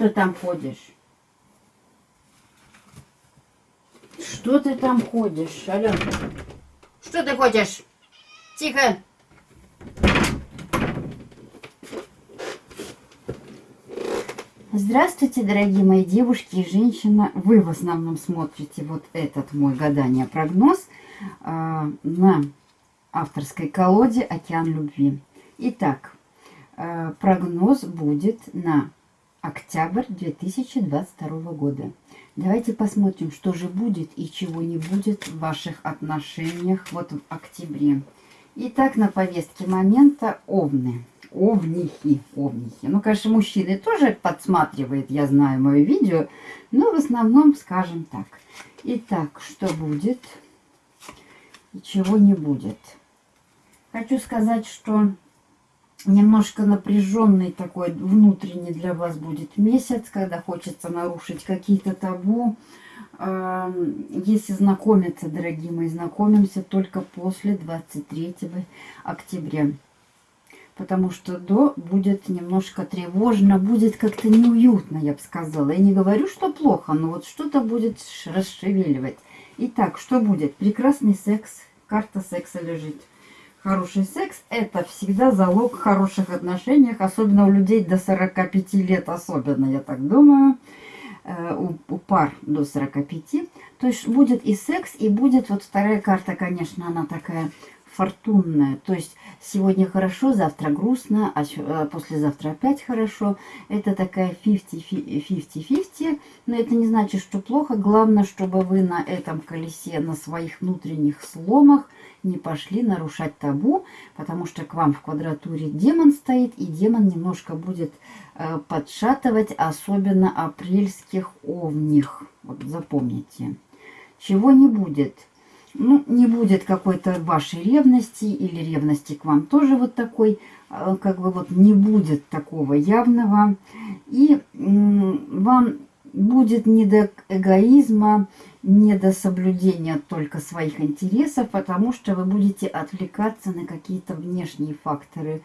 Ты там ходишь? Что ты там ходишь, Аленка? Что ты хочешь? Тихо! Здравствуйте, дорогие мои девушки и женщины. Вы в основном смотрите вот этот мой гадание прогноз э, на авторской колоде «Океан любви». Итак, э, прогноз будет на октябрь 2022 года. Давайте посмотрим, что же будет и чего не будет в ваших отношениях вот в октябре. Итак, на повестке момента овны. Овнихи, овнихи. Ну, конечно, мужчины тоже подсматривают, я знаю, мое видео, но в основном скажем так. Итак, что будет и чего не будет. Хочу сказать, что немножко напряженный такой внутренний для вас будет месяц, когда хочется нарушить какие-то табу. Если знакомиться, дорогие мои, знакомимся только после 23 октября. Потому что до будет немножко тревожно, будет как-то неуютно, я бы сказала. Я не говорю, что плохо, но вот что-то будет расшевеливать. Итак, что будет? Прекрасный секс. Карта секса лежит. Хороший секс – это всегда залог хороших отношений, особенно у людей до 45 лет, особенно, я так думаю, э, у, у пар до 45. То есть будет и секс, и будет вот вторая карта, конечно, она такая фортунная. То есть сегодня хорошо, завтра грустно, а э, послезавтра опять хорошо. Это такая 50-50, но это не значит, что плохо. Главное, чтобы вы на этом колесе, на своих внутренних сломах – не пошли нарушать табу, потому что к вам в квадратуре демон стоит, и демон немножко будет э, подшатывать, особенно апрельских овних. Вот запомните. Чего не будет? Ну, не будет какой-то вашей ревности или ревности к вам тоже вот такой, э, как бы вот не будет такого явного. И вам будет не до эгоизма, не до соблюдения только своих интересов, потому что вы будете отвлекаться на какие-то внешние факторы.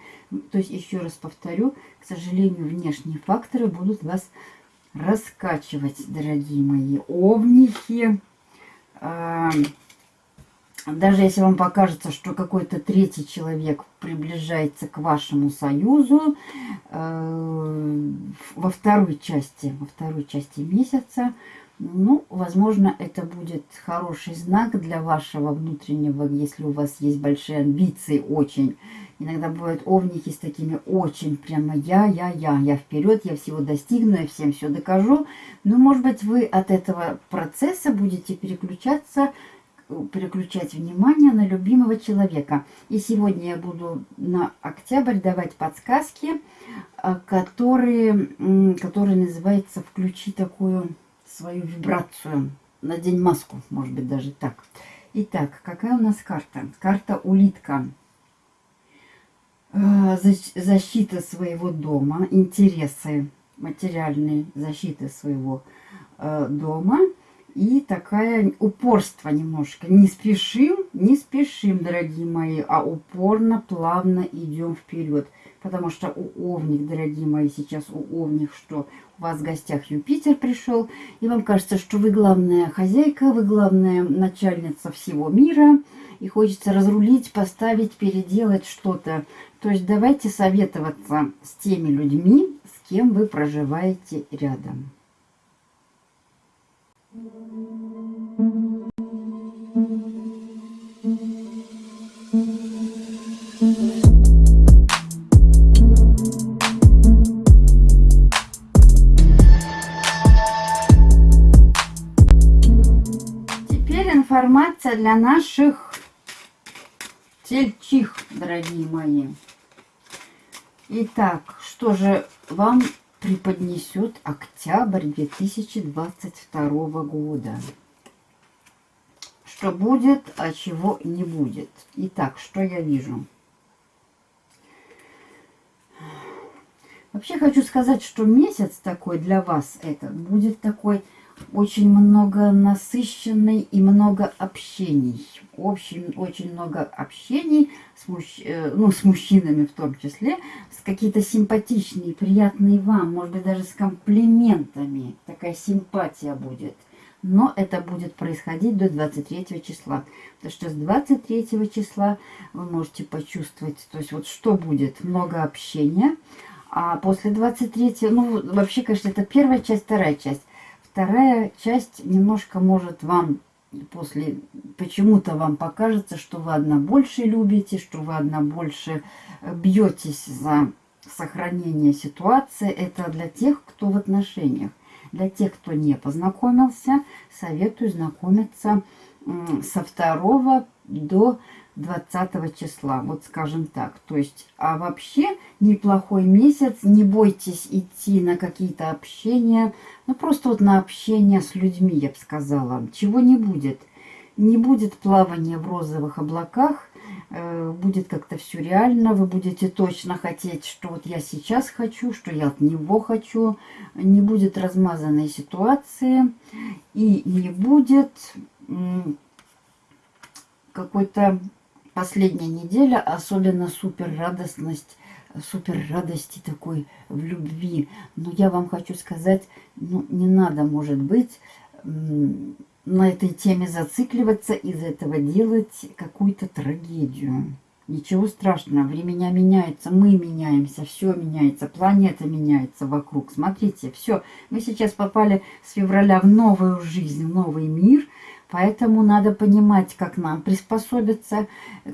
То есть, еще раз повторю, к сожалению, внешние факторы будут вас раскачивать, дорогие мои овнихи. Даже если вам покажется, что какой-то третий человек приближается к вашему союзу э, во второй части, во второй части месяца, ну, возможно, это будет хороший знак для вашего внутреннего, если у вас есть большие амбиции очень. Иногда бывают овники с такими очень прямо я, я, я, я вперед, я всего достигну, я всем все докажу. Но, может быть, вы от этого процесса будете переключаться переключать внимание на любимого человека. И сегодня я буду на октябрь давать подсказки, а, которые, которые называются «Включи такую свою вибрацию». Надень маску, может быть, даже так. Итак, какая у нас карта? Карта улитка. А, защита своего дома, интересы материальные, защита своего а, дома – и такая упорство немножко. Не спешим, не спешим, дорогие мои, а упорно, плавно идем вперед. Потому что у Овник, дорогие мои, сейчас у Овник, что у вас в гостях Юпитер пришел, и вам кажется, что вы главная хозяйка, вы главная начальница всего мира, и хочется разрулить, поставить, переделать что-то. То есть давайте советоваться с теми людьми, с кем вы проживаете рядом. Теперь информация для наших тельчих, дорогие мои. Итак, что же вам преподнесет октябрь 2022 года. Что будет, а чего не будет. Итак, что я вижу? Вообще хочу сказать, что месяц такой для вас этот будет такой очень много насыщенной и много общений. Очень, очень много общений с, мужч... Э, ну, с мужчинами в том числе, с какие-то симпатичные, приятные вам, может быть, даже с комплиментами. Такая симпатия будет. Но это будет происходить до 23 числа. Потому что с 23 числа вы можете почувствовать, то есть вот что будет, много общения. А после 23, ну вообще, конечно, это первая часть, вторая часть. Вторая часть немножко может вам после почему-то вам покажется, что вы одна больше любите, что вы одна больше э, бьетесь за сохранение ситуации. Это для тех, кто в отношениях. Для тех, кто не познакомился, советую знакомиться со 2 до 20 числа, вот скажем так. То есть, а вообще неплохой месяц, не бойтесь идти на какие-то общения, ну просто вот на общение с людьми, я бы сказала. Чего не будет. Не будет плавания в розовых облаках, э, будет как-то все реально, вы будете точно хотеть, что вот я сейчас хочу, что я от него хочу, не будет размазанной ситуации и не будет какой-то последняя неделя, особенно супер радостность, супер радости такой в любви. Но я вам хочу сказать, ну, не надо, может быть, на этой теме зацикливаться, из этого делать какую-то трагедию. Ничего страшного, времена меняются, мы меняемся, все меняется, планета меняется вокруг. Смотрите, все, мы сейчас попали с февраля в новую жизнь, в новый мир – Поэтому надо понимать, как нам приспособиться,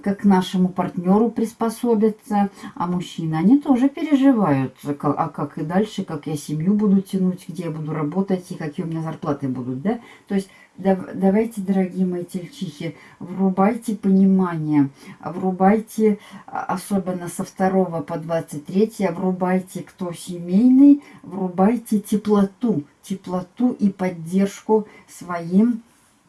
как нашему партнеру приспособиться. А мужчины, они тоже переживают, а как и дальше, как я семью буду тянуть, где я буду работать и какие у меня зарплаты будут. Да? То есть давайте, дорогие мои тельчихи, врубайте понимание, врубайте, а, особенно со 2 по 23, врубайте, кто семейный, врубайте теплоту, теплоту и поддержку своим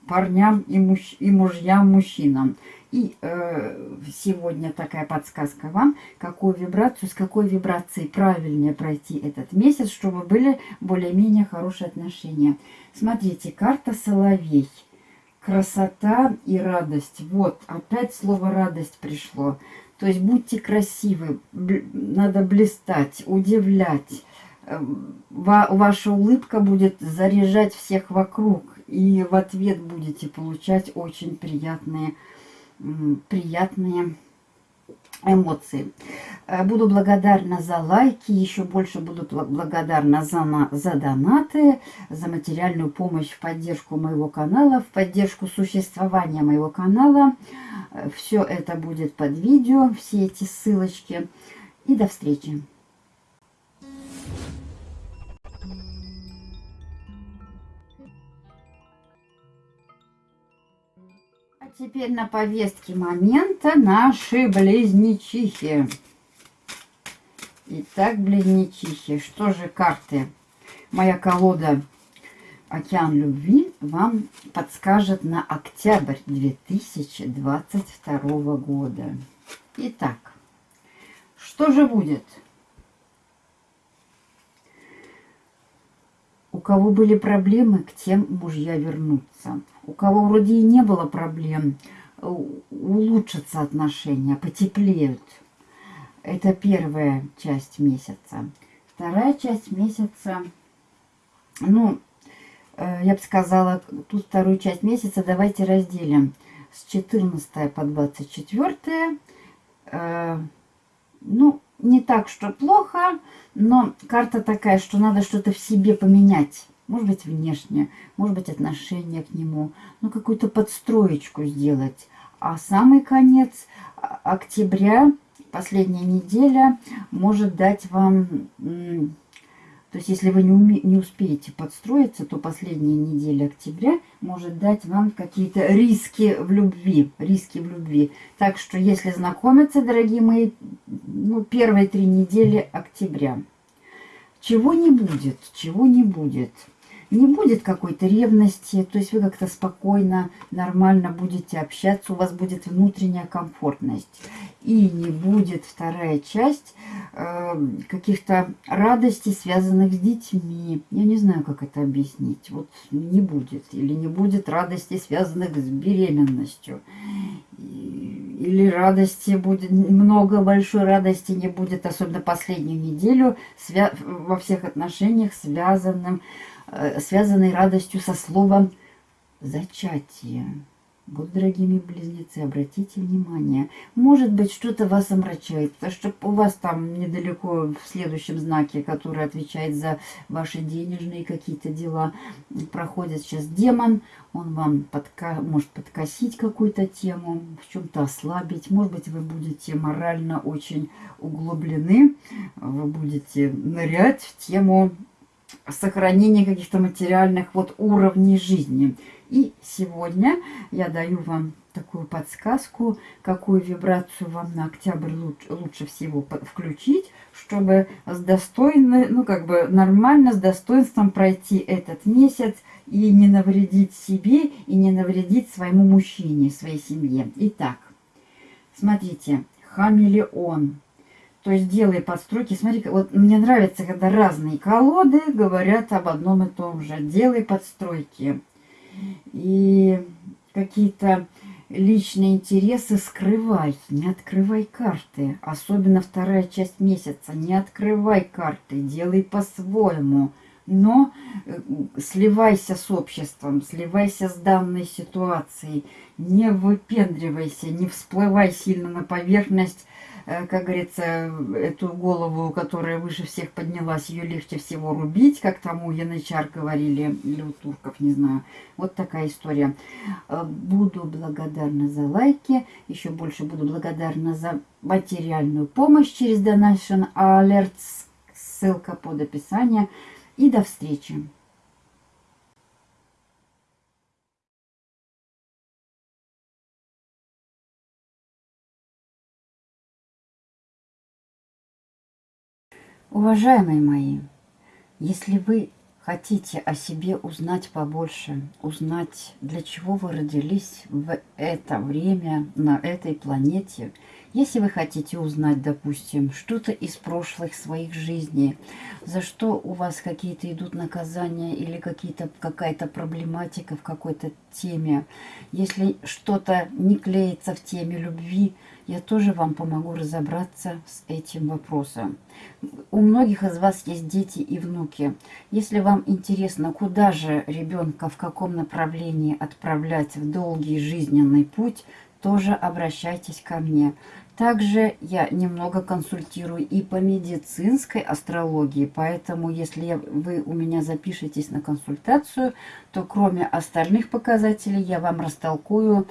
парням и, муж, и мужьям, мужчинам. И э, сегодня такая подсказка вам, какую вибрацию, с какой вибрацией правильнее пройти этот месяц, чтобы были более-менее хорошие отношения. Смотрите, карта Соловей. Красота и радость. Вот, опять слово радость пришло. То есть будьте красивы, надо блистать, удивлять. Эм, ваша улыбка будет заряжать всех вокруг и в ответ будете получать очень приятные, приятные эмоции. Э, буду благодарна за лайки, еще больше буду благодарна за, за донаты, за материальную помощь в поддержку моего канала, в поддержку существования моего канала. Э, Все это будет под видео, все эти ссылочки. И до встречи! Теперь на повестке момента наши близнечихи. Итак, близнечихи, что же карты? Моя колода «Океан любви» вам подскажет на октябрь 2022 года. Итак, что же будет? У кого были проблемы, к тем мужья вернутся у кого вроде и не было проблем, улучшатся отношения, потеплеют. Это первая часть месяца. Вторая часть месяца, ну, э, я бы сказала, тут вторую часть месяца давайте разделим с 14 по 24. Э, ну, не так, что плохо, но карта такая, что надо что-то в себе поменять может быть, внешне, может быть, отношение к нему, ну, какую-то подстроечку сделать. А самый конец октября, последняя неделя, может дать вам... То есть, если вы не, уме, не успеете подстроиться, то последняя неделя октября может дать вам какие-то риски в любви. Риски в любви. Так что, если знакомиться, дорогие мои, ну, первые три недели октября. Чего не будет, чего не будет не будет какой-то ревности, то есть вы как-то спокойно, нормально будете общаться, у вас будет внутренняя комфортность. И не будет вторая часть э, каких-то радостей, связанных с детьми. Я не знаю, как это объяснить. Вот не будет. Или не будет радостей, связанных с беременностью. Или радости будет, много большой радости не будет, особенно последнюю неделю, во всех отношениях, связанным, э, связанной радостью со словом «зачатие». Вот, дорогие близнецы, обратите внимание. Может быть, что-то вас омрачает, что у вас там недалеко в следующем знаке, который отвечает за ваши денежные какие-то дела, проходит сейчас демон. Он вам подка может подкосить какую-то тему, в чем-то ослабить. Может быть, вы будете морально очень углублены, вы будете нырять в тему сохранения каких-то материальных вот уровней жизни. И сегодня я даю вам такую подсказку, какую вибрацию вам на октябрь лучше, лучше всего включить, чтобы с достойно, ну как бы нормально, с достоинством пройти этот месяц и не навредить себе, и не навредить своему мужчине, своей семье. Итак, смотрите, хамелеон. То есть делай подстройки. Смотри, вот мне нравится, когда разные колоды говорят об одном и том же. Делай подстройки и какие-то личные интересы скрывай, не открывай карты. Особенно вторая часть месяца. Не открывай карты, делай по-своему. Но э, сливайся с обществом, сливайся с данной ситуацией. Не выпендривайся, не всплывай сильно на поверхность как говорится, эту голову, которая выше всех поднялась, ее легче всего рубить, как там у янычар говорили, или у турков, не знаю. Вот такая история. Э, буду благодарна за лайки, еще больше буду благодарна за материальную помощь через Donation Alerts, ссылка под описание. И до встречи! Уважаемые мои, если вы хотите о себе узнать побольше, узнать, для чего вы родились в это время на этой планете, если вы хотите узнать, допустим, что-то из прошлых своих жизней, за что у вас какие-то идут наказания или какая-то проблематика в какой-то теме, если что-то не клеится в теме любви, я тоже вам помогу разобраться с этим вопросом. У многих из вас есть дети и внуки. Если вам интересно, куда же ребенка, в каком направлении отправлять в долгий жизненный путь, тоже обращайтесь ко мне. Также я немного консультирую и по медицинской астрологии, поэтому если вы у меня запишетесь на консультацию, то кроме остальных показателей я вам растолкую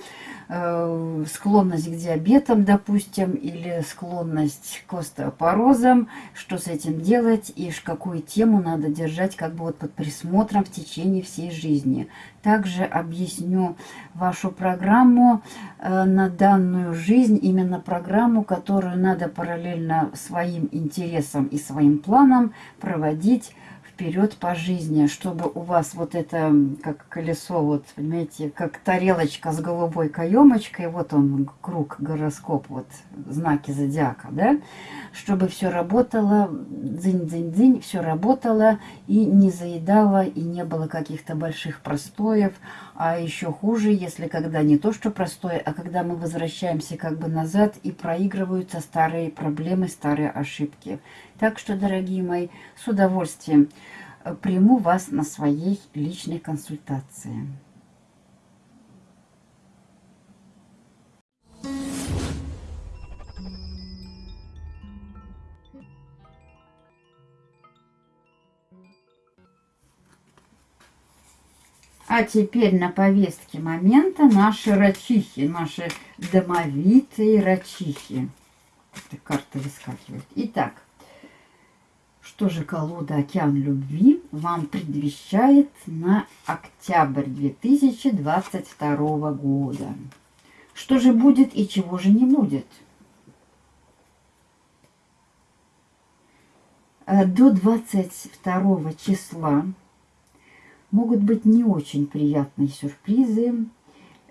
э, склонность к диабетам, допустим, или склонность к остеопорозам, что с этим делать и какую тему надо держать как бы вот под присмотром в течение всей жизни. Также объясню вашу программу э, на данную жизнь, именно программу, которую надо параллельно своим интересам и своим планам проводить вперед по жизни, чтобы у вас вот это, как колесо, вот, понимаете, как тарелочка с голубой каемочкой, вот он, круг, гороскоп, вот, знаки зодиака, да, чтобы все работало, дзынь-дзынь-дзынь, все работало и не заедало, и не было каких-то больших простоев, а еще хуже, если когда не то, что простое, а когда мы возвращаемся как бы назад и проигрываются старые проблемы, старые ошибки. Так что, дорогие мои, с удовольствием э, приму вас на своей личной консультации. А теперь на повестке момента наши рачихи, наши домовитые рачихи. Эта карта выскакивает. Итак, что же колода «Океан любви» вам предвещает на октябрь 2022 года? Что же будет и чего же не будет? Э, до 22 числа могут быть не очень приятные сюрпризы.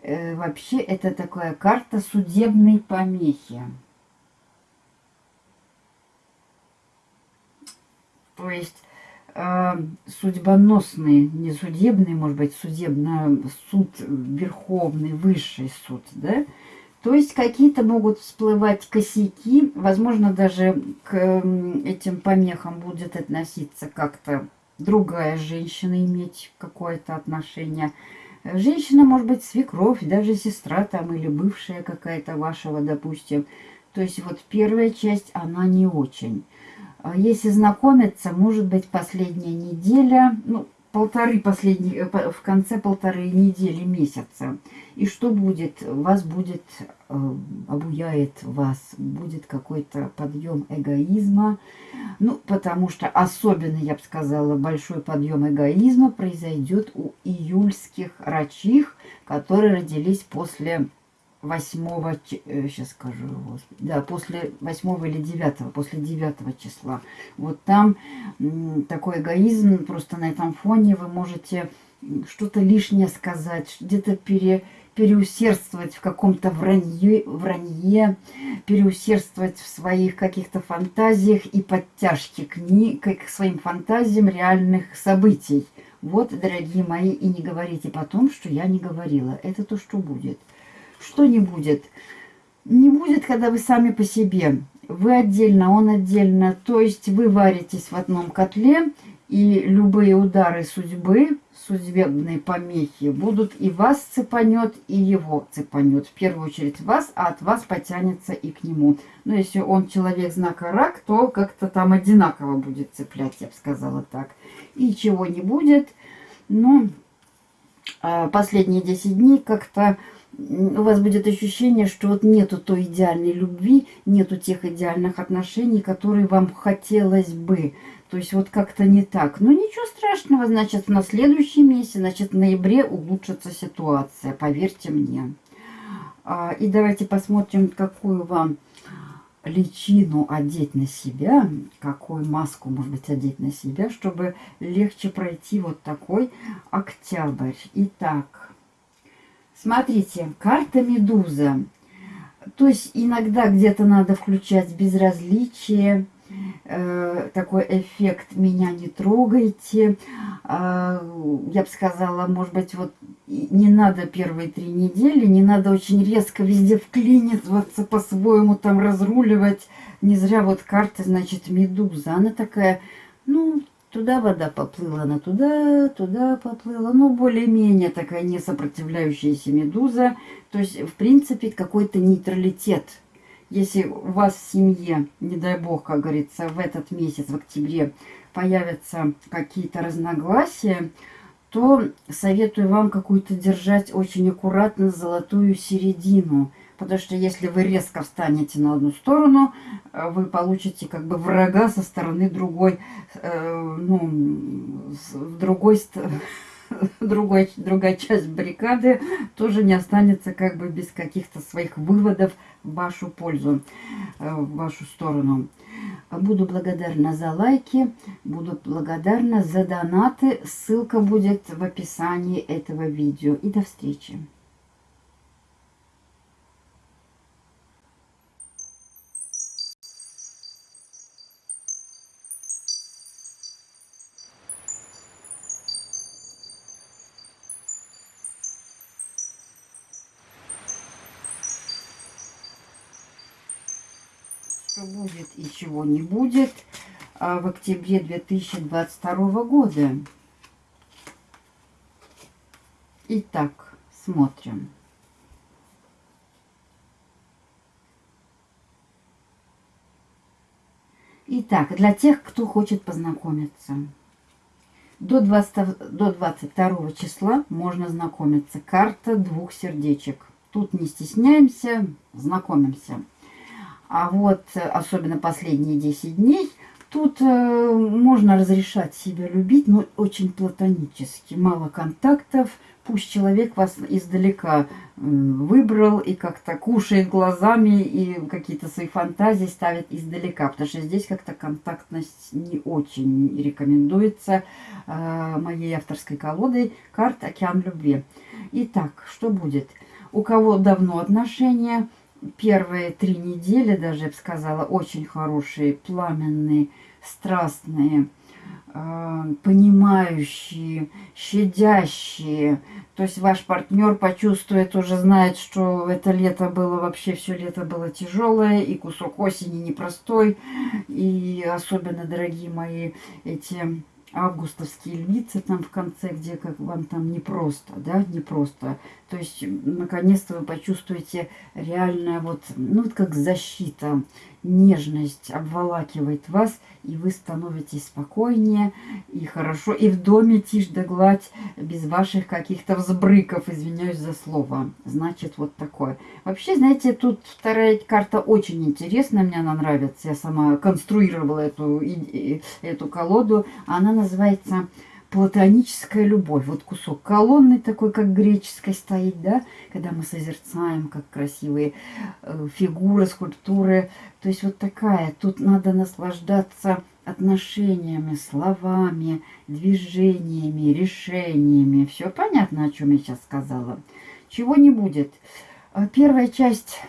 Э, вообще это такая карта судебной помехи. То есть э, судьбоносный, не судебный, может быть, судебно, суд верховный, высший суд, да? То есть какие-то могут всплывать косяки, возможно, даже к этим помехам будет относиться как-то другая женщина, иметь какое-то отношение. Женщина может быть свекровь, даже сестра там или бывшая какая-то вашего, допустим. То есть вот первая часть, она не очень. А если знакомиться, может быть, последняя неделя, ну, полторы последние, э, в конце полторы недели месяца. И что будет? Вас будет, э, обуяет вас, будет какой-то подъем эгоизма. Ну, потому что особенно, я бы сказала, большой подъем эгоизма произойдет у июльских рачих, которые родились после 8, сейчас э, скажу, да, после 8 или 9, после 9 числа. Вот там такой эгоизм, просто на этом фоне вы можете что-то лишнее сказать, где-то пере, переусердствовать в каком-то вранье, вранье, переусердствовать в своих каких-то фантазиях и подтяжке к, ни, к своим фантазиям реальных событий. Вот, дорогие мои, и не говорите потом, что я не говорила. Это то, что будет что не будет? Не будет, когда вы сами по себе. Вы отдельно, он отдельно. То есть вы варитесь в одном котле, и любые удары судьбы, судебные помехи будут и вас цепанет, и его цепанет. В первую очередь вас, а от вас потянется и к нему. Но если он человек знака рак, то как-то там одинаково будет цеплять, я бы сказала так. И чего не будет. Ну, а последние 10 дней как-то у вас будет ощущение, что вот нету той идеальной любви, нету тех идеальных отношений, которые вам хотелось бы. То есть вот как-то не так. Но ничего страшного, значит, на следующий месяц, значит, в ноябре улучшится ситуация, поверьте мне. А, и давайте посмотрим, какую вам личину одеть на себя, какую маску, может быть, одеть на себя, чтобы легче пройти вот такой октябрь. Итак, Смотрите, карта Медуза. То есть иногда где-то надо включать безразличие, э, такой эффект «меня не трогайте». Э, я бы сказала, может быть, вот не надо первые три недели, не надо очень резко везде вклиниваться, по-своему там разруливать. Не зря вот карта, значит, Медуза. Она такая, ну, Туда вода поплыла, она туда, туда поплыла. Ну, более-менее такая несопротивляющаяся медуза. То есть, в принципе, какой-то нейтралитет. Если у вас в семье, не дай бог, как говорится, в этот месяц, в октябре, появятся какие-то разногласия, то советую вам какую-то держать очень аккуратно золотую середину. Потому что если вы резко встанете на одну сторону, э, вы получите как бы врага со стороны другой, э, ну, другой, другой, другая часть баррикады тоже не останется как бы без каких-то своих выводов в вашу пользу, э, в вашу сторону. Буду благодарна за лайки, буду благодарна за донаты. Ссылка будет в описании этого видео. И до встречи! Будет и чего не будет а, в октябре 2022 года. Итак, смотрим. Итак, для тех, кто хочет познакомиться. До, 20, до 22 числа можно знакомиться. Карта двух сердечек. Тут не стесняемся, знакомимся. А вот э, особенно последние 10 дней, тут э, можно разрешать себя любить, но очень платонически. Мало контактов, пусть человек вас издалека э, выбрал и как-то кушает глазами и какие-то свои фантазии ставит издалека. Потому что здесь как-то контактность не очень рекомендуется э, моей авторской колодой карт «Океан любви». Итак, что будет? У кого давно отношения – первые три недели, даже я бы сказала, очень хорошие, пламенные, страстные. э, понимающие, щадящие. То есть ваш партнер почувствует, уже знает, что это лето было, вообще все лето было тяжелое, и кусок осени непростой, и особенно, дорогие мои, эти августовские львицы там в конце, где как вам там непросто, да, непросто. То есть, наконец-то вы почувствуете реальная вот, ну, вот как защита, нежность обволакивает вас, и вы становитесь спокойнее и хорошо, и в доме тишь да гладь, без ваших каких-то взбрыков, извиняюсь за слово. Значит, вот такое. Вообще, знаете, тут вторая карта очень интересная, мне она нравится. Я сама конструировала эту, эту колоду. Она называется платоническая любовь. Вот кусок колонны такой, как греческой стоит, да, когда мы созерцаем, как красивые э, фигуры, скульптуры. То есть вот такая, тут надо наслаждаться отношениями, словами, движениями, решениями. Все понятно, о чем я сейчас сказала. Чего не будет. Э, первая часть,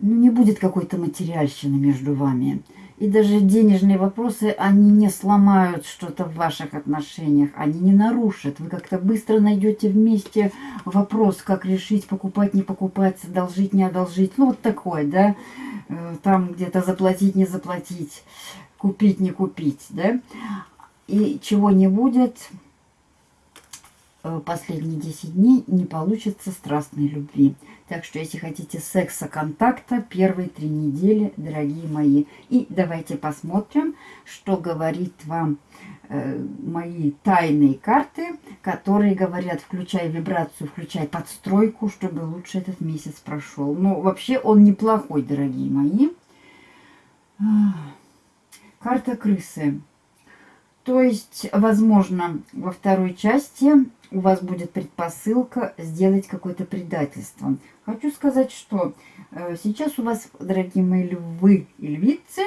ну, не будет какой-то материальщины между вами. И даже денежные вопросы, они не сломают что-то в ваших отношениях, они не нарушат. Вы как-то быстро найдете вместе вопрос, как решить, покупать, не покупать, одолжить, не одолжить. Ну, вот такой, да, э, там где-то заплатить, не заплатить, купить, не купить, да. И чего не будет, последние 10 дней не получится страстной любви. Так что, если хотите секса, контакта, первые три недели, дорогие мои. И давайте посмотрим, что говорит вам э, мои тайные карты, которые говорят, включай вибрацию, включай подстройку, чтобы лучше этот месяц прошел. Ну, вообще он неплохой, дорогие мои. Карта крысы. То есть, возможно, во второй части у вас будет предпосылка сделать какое-то предательство. Хочу сказать, что э, сейчас у вас, дорогие мои львы и львицы,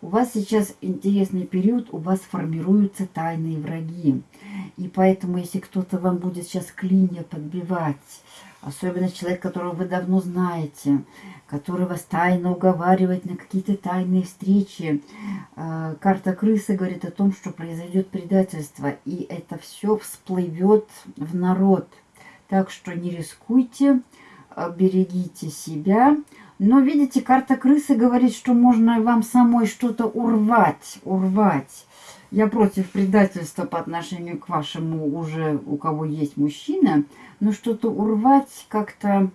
у вас сейчас интересный период, у вас формируются тайные враги. И поэтому, если кто-то вам будет сейчас клинья подбивать, Особенно человек, которого вы давно знаете, который вас тайно уговаривает на какие-то тайные встречи. А, карта крысы говорит о том, что произойдет предательство, и это все всплывет в народ. Так что не рискуйте, а, берегите себя. Но, видите, карта крысы говорит, что можно вам самой что-то урвать, урвать. Я против предательства по отношению к вашему уже, у кого есть мужчина, но что-то урвать как-то,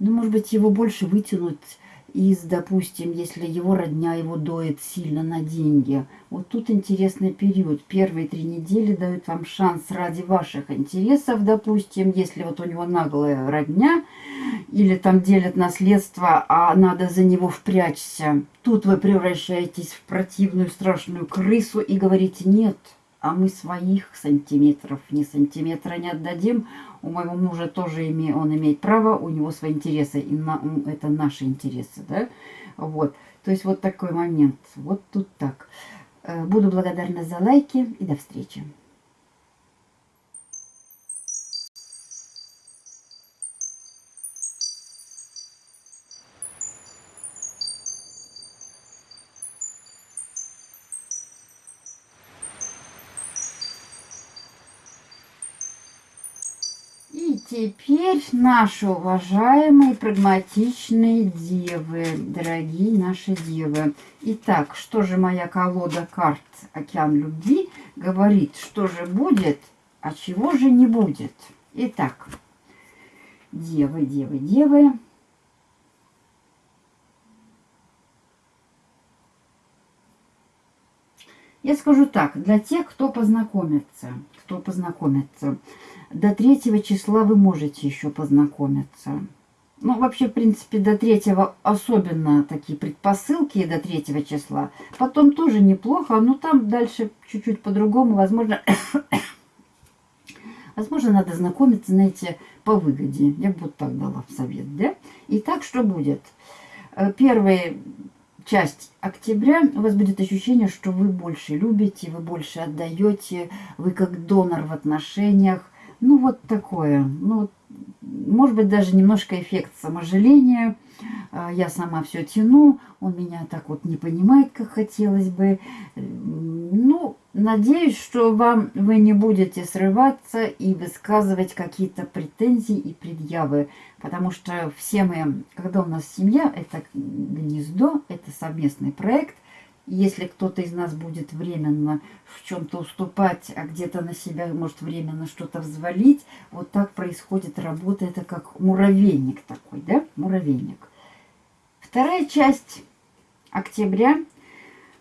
ну, может быть, его больше вытянуть из, допустим, если его родня его доит сильно на деньги. Вот тут интересный период. Первые три недели дают вам шанс ради ваших интересов, допустим, если вот у него наглая родня, или там делят наследство, а надо за него впрячься. Тут вы превращаетесь в противную страшную крысу и говорите «нет» а мы своих сантиметров ни сантиметра не отдадим. У моего мужа тоже име, он имеет право, у него свои интересы, и на, это наши интересы, да, вот. То есть вот такой момент, вот тут так. Э, буду благодарна за лайки и до встречи. Теперь наши уважаемые прагматичные девы, дорогие наши девы. Итак, что же моя колода карт «Океан любви» говорит, что же будет, а чего же не будет. Итак, девы, девы, девы. Я скажу так, для тех, кто познакомится, кто познакомится – до третьего числа вы можете еще познакомиться. Ну, вообще, в принципе, до третьего особенно такие предпосылки до третьего числа. Потом тоже неплохо, но там дальше чуть-чуть по-другому. Возможно, возможно, надо знакомиться, знаете, по выгоде. Я бы вот так дала совет, да? Итак, что будет? Э, первая часть октября у вас будет ощущение, что вы больше любите, вы больше отдаете, вы как донор в отношениях, ну, вот такое. Ну, может быть, даже немножко эффект саможаления. А, я сама все тяну, он меня так вот не понимает, как хотелось бы. Ну, надеюсь, что вам вы не будете срываться и высказывать какие-то претензии и предъявы. Потому что все мы, когда у нас семья, это гнездо, это совместный проект. Если кто-то из нас будет временно в чем-то уступать, а где-то на себя может временно что-то взвалить, вот так происходит работа. Это как муравейник такой, да? Муравейник. Вторая часть октября –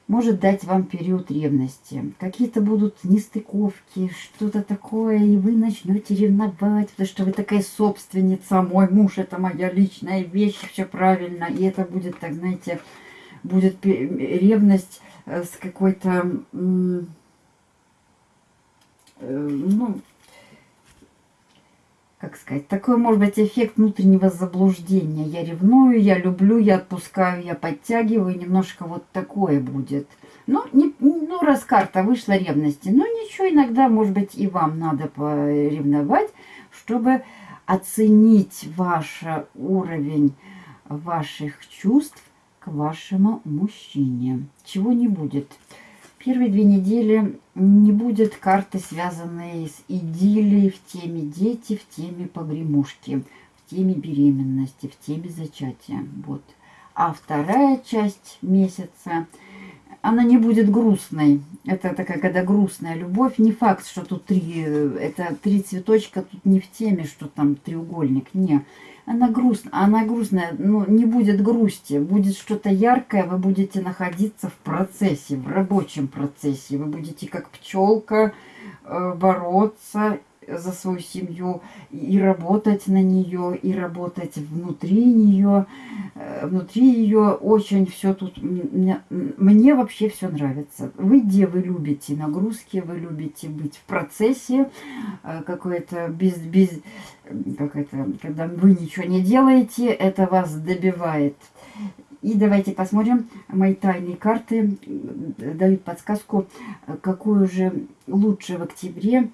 может дать вам период ревности. Какие-то будут нестыковки, что-то такое, и вы начнете ревновать, потому что вы такая собственница, мой муж это моя личная вещь, все правильно. И это будет, так знаете, будет ревность э, с какой-то, э, ну, как сказать, такой, может быть, эффект внутреннего заблуждения. Я ревную, я люблю, я отпускаю, я подтягиваю, немножко вот такое будет. Ну, не, ну раз карта вышла ревности, ну ничего, иногда, может быть, и вам надо поревновать, чтобы оценить ваш уровень ваших чувств вашему мужчине. Чего не будет. Первые две недели не будет карты, связанные с идиллией в теме дети, в теме погремушки, в теме беременности, в теме зачатия. Вот. А вторая часть месяца, она не будет грустной. Это такая, когда грустная любовь. Не факт, что тут три, это три цветочка, тут не в теме, что там треугольник. Не, она грустная, она грустная, ну, не будет грусти, будет что-то яркое, вы будете находиться в процессе, в рабочем процессе, вы будете как пчелка э, бороться за свою семью и работать на нее, и работать внутри нее. Э, внутри ее очень все тут... Мне, вообще все нравится. Вы где вы любите нагрузки, вы любите быть в процессе, э, какой-то без... без как это, когда вы ничего не делаете, это вас добивает. И давайте посмотрим, мои тайные карты дают подсказку, какую же лучше в октябре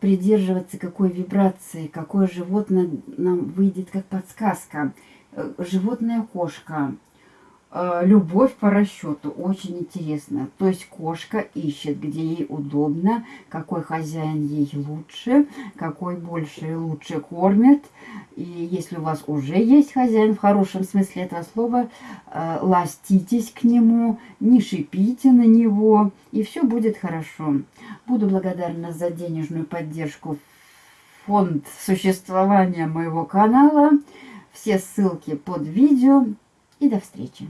придерживаться какой вибрации, какое животное нам выйдет как подсказка. Э, животное кошка. Э, любовь по расчету. Очень интересно. То есть кошка ищет, где ей удобно, какой хозяин ей лучше, какой больше и лучше кормит. И если у вас уже есть хозяин, в хорошем смысле этого слова, э, ластитесь к нему, не шипите на него, и все будет хорошо. Буду благодарна за денежную поддержку фонд существования моего канала. Все ссылки под видео. И до встречи.